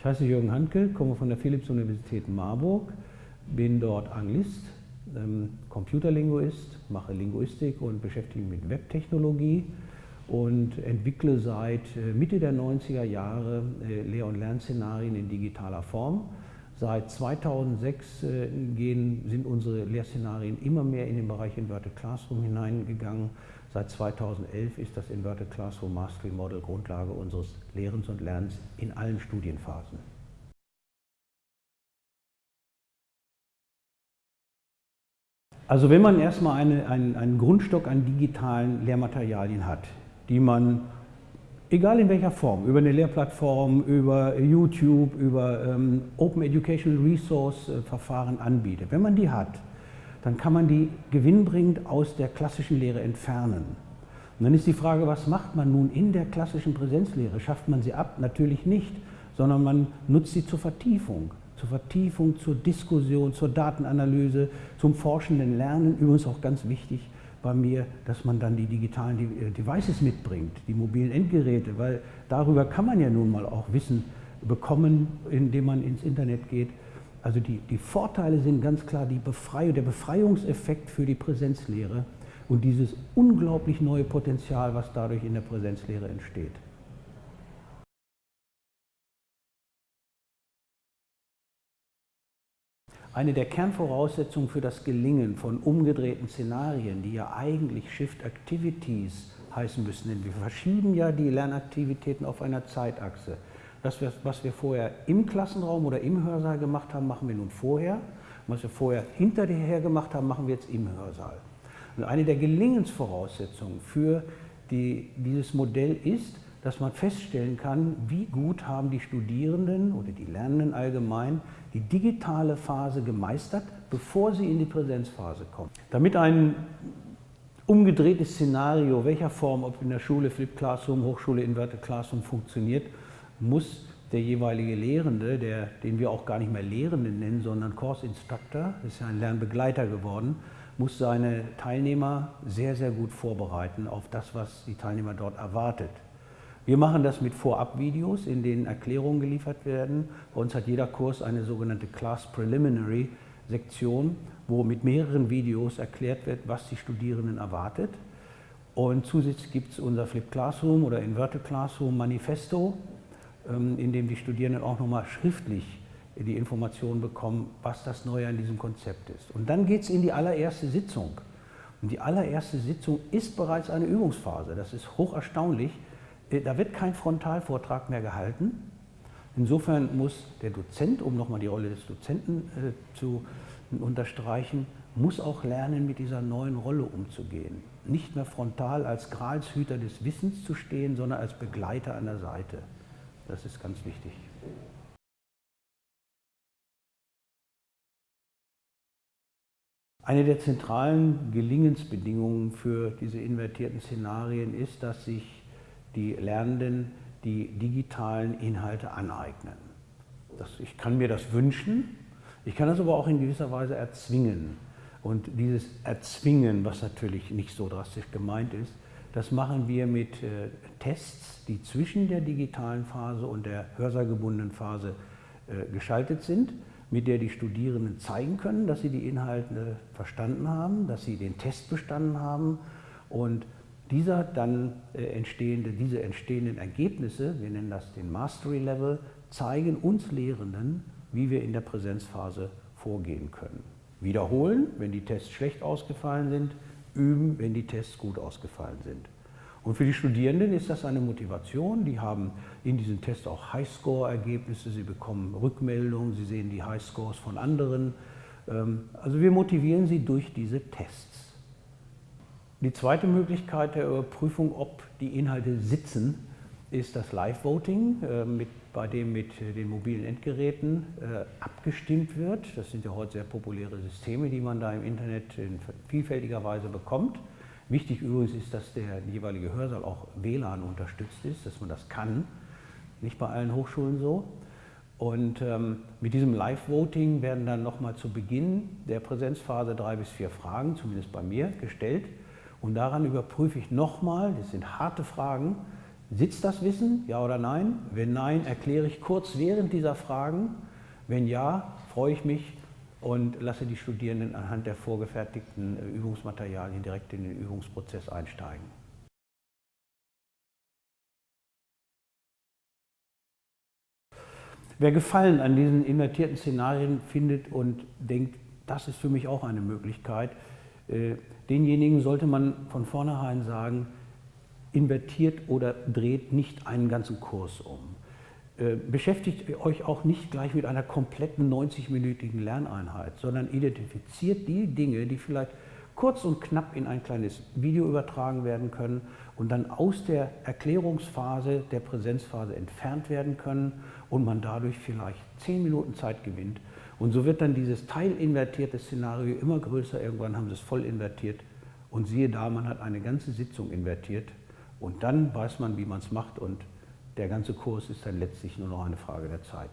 Ich heiße Jürgen Handke, komme von der Philipps-Universität Marburg, bin dort Anglist, ähm, Computerlinguist, mache Linguistik und beschäftige mich mit Webtechnologie und entwickle seit äh, Mitte der 90er Jahre äh, Lehr- und Lernszenarien in digitaler Form. Seit 2006 äh, gehen, sind unsere Lehrszenarien immer mehr in den Bereich Inverted Classroom hineingegangen. Seit 2011 ist das Inverted Classroom Mastery Model Grundlage unseres Lehrens und Lernens in allen Studienphasen. Also wenn man erstmal eine, einen, einen Grundstock an digitalen Lehrmaterialien hat, die man egal in welcher Form, über eine Lehrplattform, über YouTube, über ähm, Open Educational Resource äh, Verfahren anbietet. Wenn man die hat, dann kann man die gewinnbringend aus der klassischen Lehre entfernen. Und dann ist die Frage, was macht man nun in der klassischen Präsenzlehre? Schafft man sie ab? Natürlich nicht, sondern man nutzt sie zur Vertiefung. Zur Vertiefung, zur Diskussion, zur Datenanalyse, zum forschenden Lernen. Übrigens auch ganz wichtig, bei mir, dass man dann die digitalen äh, Devices mitbringt, die mobilen Endgeräte, weil darüber kann man ja nun mal auch Wissen bekommen, indem man ins Internet geht. Also die, die Vorteile sind ganz klar die Befreiung, der Befreiungseffekt für die Präsenzlehre und dieses unglaublich neue Potenzial, was dadurch in der Präsenzlehre entsteht. Eine der Kernvoraussetzungen für das Gelingen von umgedrehten Szenarien, die ja eigentlich Shift Activities heißen müssen, denn wir verschieben ja die Lernaktivitäten auf einer Zeitachse. Das, was wir vorher im Klassenraum oder im Hörsaal gemacht haben, machen wir nun vorher. Was wir vorher hinterher gemacht haben, machen wir jetzt im Hörsaal. Und eine der Gelingensvoraussetzungen für die, dieses Modell ist, dass man feststellen kann, wie gut haben die Studierenden oder die Lernenden allgemein die digitale Phase gemeistert, bevor sie in die Präsenzphase kommen. Damit ein umgedrehtes Szenario, welcher Form, ob in der Schule Flip Classroom, Hochschule Inverted Classroom funktioniert, muss der jeweilige Lehrende, der, den wir auch gar nicht mehr Lehrenden nennen, sondern Course Instructor, ist ja ein Lernbegleiter geworden, muss seine Teilnehmer sehr, sehr gut vorbereiten auf das, was die Teilnehmer dort erwartet. Wir machen das mit Vorabvideos, in denen Erklärungen geliefert werden. Bei uns hat jeder Kurs eine sogenannte Class Preliminary Sektion, wo mit mehreren Videos erklärt wird, was die Studierenden erwartet. Und zusätzlich gibt es unser Flip Classroom oder Inverted Classroom Manifesto, in dem die Studierenden auch nochmal schriftlich die Informationen bekommen, was das Neue an diesem Konzept ist. Und dann geht es in die allererste Sitzung. Und die allererste Sitzung ist bereits eine Übungsphase. Das ist hoch erstaunlich, äh, da wird kein Frontalvortrag mehr gehalten. Insofern muss der Dozent, um nochmal die Rolle des Dozenten äh, zu unterstreichen, muss auch lernen, mit dieser neuen Rolle umzugehen. Nicht mehr frontal als Gralshüter des Wissens zu stehen, sondern als Begleiter an der Seite. Das ist ganz wichtig. Eine der zentralen Gelingensbedingungen für diese invertierten Szenarien ist, dass sich die Lernenden die digitalen Inhalte aneignen. Das, ich kann mir das wünschen, ich kann das aber auch in gewisser Weise erzwingen. Und dieses Erzwingen, was natürlich nicht so drastisch gemeint ist, das machen wir mit äh, Tests, die zwischen der digitalen Phase und der hörsaalgebundenen Phase äh, geschaltet sind, mit der die Studierenden zeigen können, dass sie die Inhalte verstanden haben, dass sie den Test bestanden haben und dieser dann äh, entstehende, diese entstehenden Ergebnisse, wir nennen das den Mastery Level, zeigen uns Lehrenden, wie wir in der Präsenzphase vorgehen können. Wiederholen, wenn die Tests schlecht ausgefallen sind, üben, wenn die Tests gut ausgefallen sind. Und für die Studierenden ist das eine Motivation. Die haben in diesen Tests auch Highscore-Ergebnisse, sie bekommen Rückmeldungen, sie sehen die Highscores von anderen. Ähm, also wir motivieren sie durch diese Tests. Die zweite Möglichkeit der Überprüfung, ob die Inhalte sitzen, ist das Live-Voting, äh, bei dem mit den mobilen Endgeräten äh, abgestimmt wird. Das sind ja heute sehr populäre Systeme, die man da im Internet in vielfältiger Weise bekommt. Wichtig übrigens ist, dass der jeweilige Hörsaal auch WLAN unterstützt ist, dass man das kann. Nicht bei allen Hochschulen so. Und ähm, mit diesem Live-Voting werden dann nochmal zu Beginn der Präsenzphase drei bis vier Fragen, zumindest bei mir, gestellt. Und daran überprüfe ich nochmal, das sind harte Fragen, Sitzt das Wissen, ja oder nein? Wenn nein, erkläre ich kurz während dieser Fragen. Wenn ja, freue ich mich und lasse die Studierenden anhand der vorgefertigten äh, Übungsmaterialien direkt in den Übungsprozess einsteigen. Wer Gefallen an diesen invertierten Szenarien findet und denkt, das ist für mich auch eine Möglichkeit, äh, denjenigen sollte man von vornherein sagen, invertiert oder dreht nicht einen ganzen Kurs um. Äh, beschäftigt euch auch nicht gleich mit einer kompletten 90-minütigen Lerneinheit, sondern identifiziert die Dinge, die vielleicht kurz und knapp in ein kleines Video übertragen werden können und dann aus der Erklärungsphase, der Präsenzphase entfernt werden können und man dadurch vielleicht 10 Minuten Zeit gewinnt. Und so wird dann dieses teilinvertierte Szenario immer größer. Irgendwann haben sie es voll invertiert und siehe da, man hat eine ganze Sitzung invertiert und dann weiß man, wie man es macht und der ganze Kurs ist dann letztlich nur noch eine Frage der Zeit.